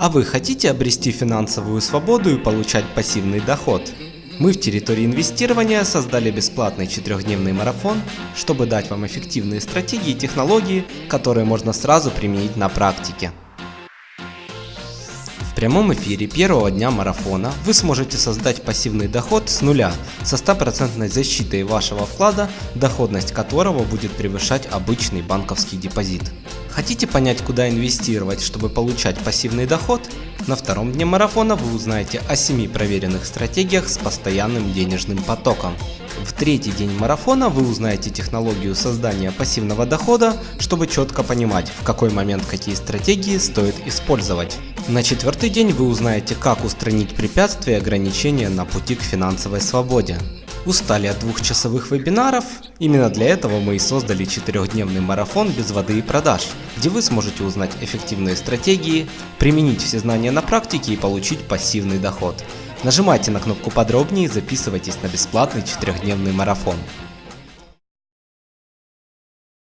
А вы хотите обрести финансовую свободу и получать пассивный доход? Мы в территории инвестирования создали бесплатный четырехдневный марафон, чтобы дать вам эффективные стратегии и технологии, которые можно сразу применить на практике. В прямом эфире первого дня марафона вы сможете создать пассивный доход с нуля со стопроцентной защитой вашего вклада, доходность которого будет превышать обычный банковский депозит. Хотите понять, куда инвестировать, чтобы получать пассивный доход? На втором дне марафона вы узнаете о 7 проверенных стратегиях с постоянным денежным потоком. В третий день марафона вы узнаете технологию создания пассивного дохода, чтобы четко понимать, в какой момент какие стратегии стоит использовать. На четвертый день вы узнаете, как устранить препятствия и ограничения на пути к финансовой свободе. Устали от двухчасовых вебинаров? Именно для этого мы и создали четырехдневный марафон без воды и продаж, где вы сможете узнать эффективные стратегии, применить все знания на практике и получить пассивный доход. Нажимайте на кнопку подробнее и записывайтесь на бесплатный четырехдневный марафон.